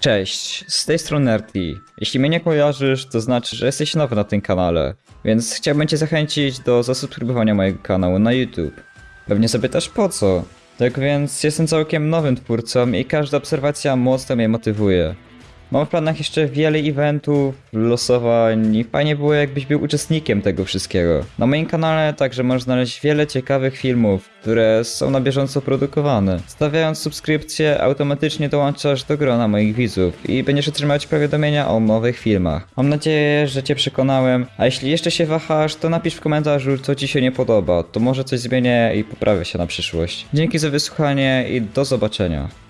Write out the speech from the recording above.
Cześć, z tej strony Nerdy. Jeśli mnie nie kojarzysz, to znaczy, że jesteś nowy na tym kanale, więc chciałbym cię zachęcić do zasubskrybowania mojego kanału na YouTube. Pewnie zapytasz po co? Tak więc jestem całkiem nowym twórcą i każda obserwacja mocno mnie motywuje. Mam w planach jeszcze wiele eventów, losowań i fajnie było jakbyś był uczestnikiem tego wszystkiego. Na moim kanale także możesz znaleźć wiele ciekawych filmów, które są na bieżąco produkowane. Stawiając subskrypcję automatycznie dołączasz do grona moich widzów i będziesz otrzymać powiadomienia o nowych filmach. Mam nadzieję, że cię przekonałem, a jeśli jeszcze się wahasz, to napisz w komentarzu co ci się nie podoba, to może coś zmienię i poprawię się na przyszłość. Dzięki za wysłuchanie i do zobaczenia.